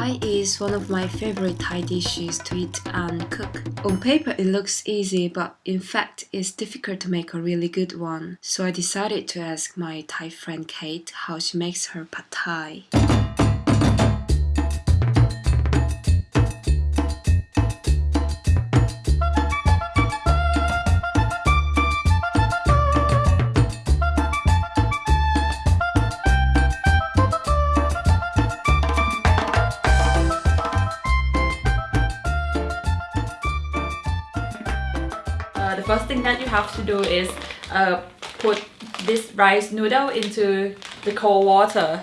Thai is one of my favorite Thai dishes to eat and cook. On paper it looks easy but in fact it's difficult to make a really good one. So I decided to ask my Thai friend Kate how she makes her pad Thai. Uh, the first thing that you have to do is uh, put this rice noodle into the cold water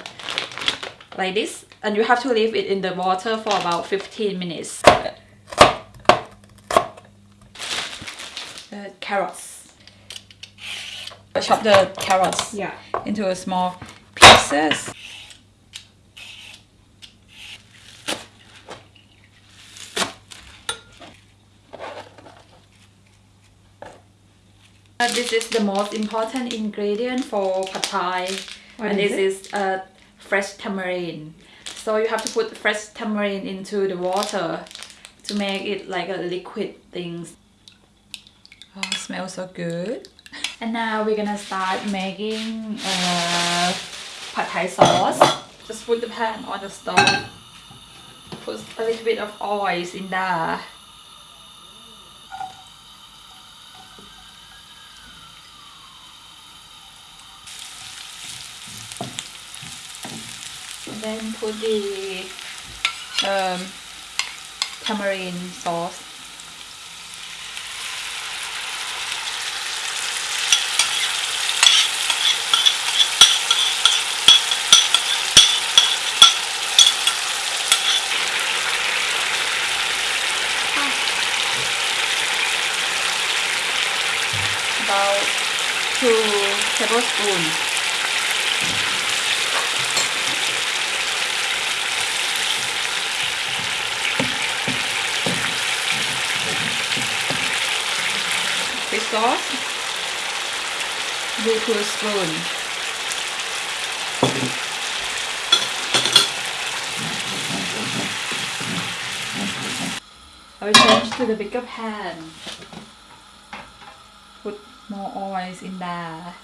like this and you have to leave it in the water for about 15 minutes. The carrots. Chop the carrots Yeah. into a small pieces Uh, this is the most important ingredient for pad thai. What and is this is uh, fresh tamarind. So you have to put fresh tamarind into the water to make it like a liquid thing. Oh smells so good. And now we're gonna start making uh, pad thai sauce. Just put the pan on the stove. Put a little bit of oil in there then put the um, tamarind sauce. About two tablespoons. Sauce do two spoon. I will change to the bigger pan. Put more oil in there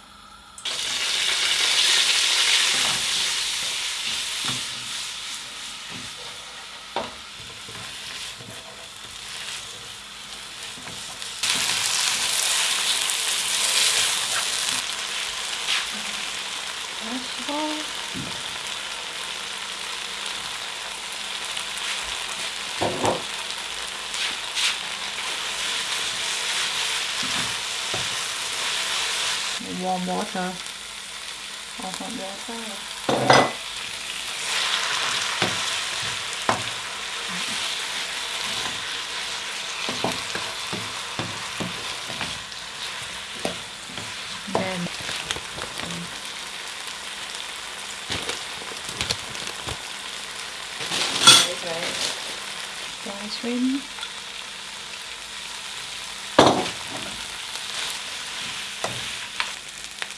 warm water. Hot water Dry shrimp.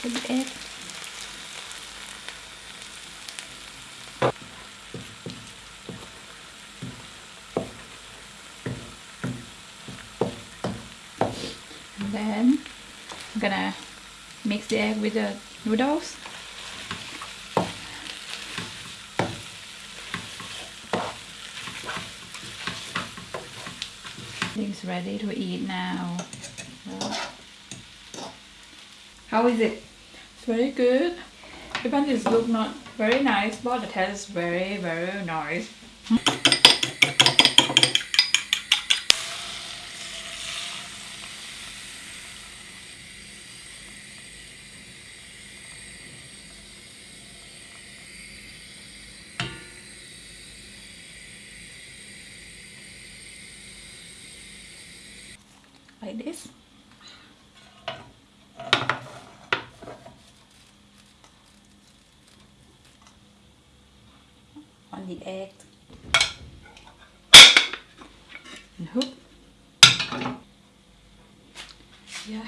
Good egg. And then I'm gonna mix the egg with the noodles. It's ready to eat now. How is it? It's very good. Even it look not very nice, but the taste is very, very nice. Like this. On the egg. And hook. Yeah.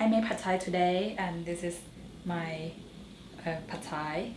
I made pad thai today and this is my uh, pad thai.